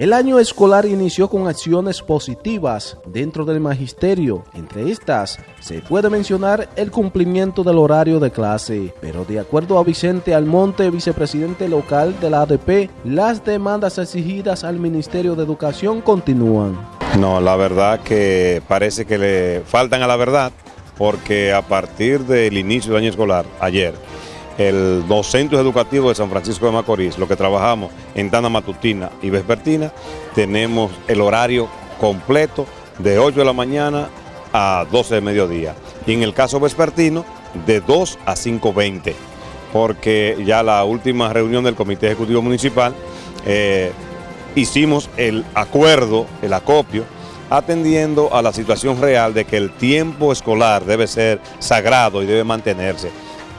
El año escolar inició con acciones positivas dentro del magisterio. Entre estas, se puede mencionar el cumplimiento del horario de clase. Pero de acuerdo a Vicente Almonte, vicepresidente local de la ADP, las demandas exigidas al Ministerio de Educación continúan. No, la verdad que parece que le faltan a la verdad, porque a partir del inicio del año escolar, ayer, el, los centros educativos de San Francisco de Macorís, lo que trabajamos en tanda matutina y vespertina, tenemos el horario completo de 8 de la mañana a 12 de mediodía. Y en el caso vespertino, de 2 a 5.20, porque ya la última reunión del Comité Ejecutivo Municipal eh, hicimos el acuerdo, el acopio, atendiendo a la situación real de que el tiempo escolar debe ser sagrado y debe mantenerse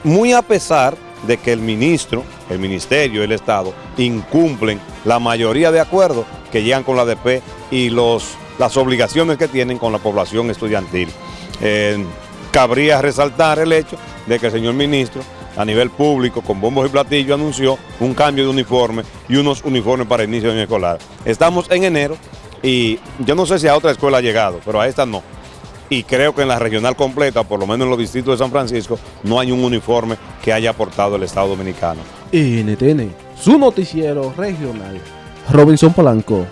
muy a pesar de que el ministro, el ministerio, el Estado, incumplen la mayoría de acuerdos que llegan con la ADP y los, las obligaciones que tienen con la población estudiantil. Eh, cabría resaltar el hecho de que el señor ministro, a nivel público, con bombos y platillos, anunció un cambio de uniforme y unos uniformes para inicio de año escolar. Estamos en enero y yo no sé si a otra escuela ha llegado, pero a esta no y creo que en la regional completa, por lo menos en los distritos de San Francisco, no hay un uniforme que haya aportado el Estado Dominicano. NTN, su noticiero regional. Robinson Polanco.